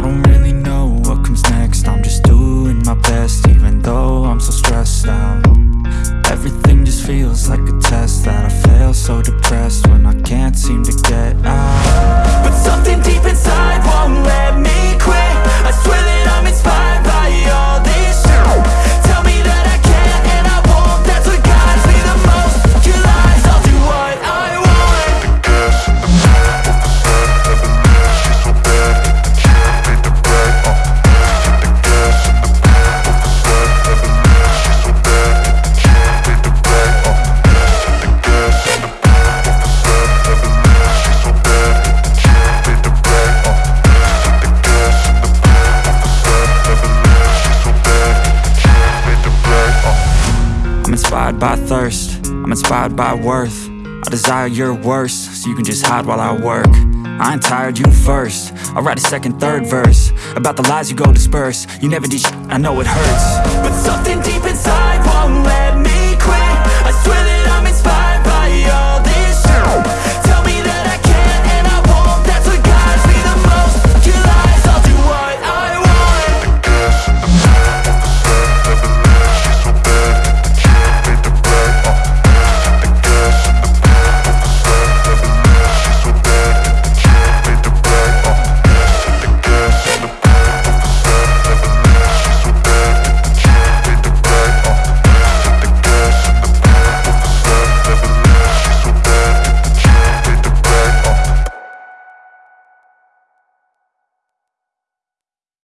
I don't really know what comes next. I'm just doing my best even though I'm so stressed out. Everything just feels like a test that I fail so depressed when I can't inspired by thirst, I'm inspired by worth. I desire your worst, so you can just hide while I work. I ain't tired, you first. I'll write a second, third verse. About the lies you go disperse. You never did I know it hurts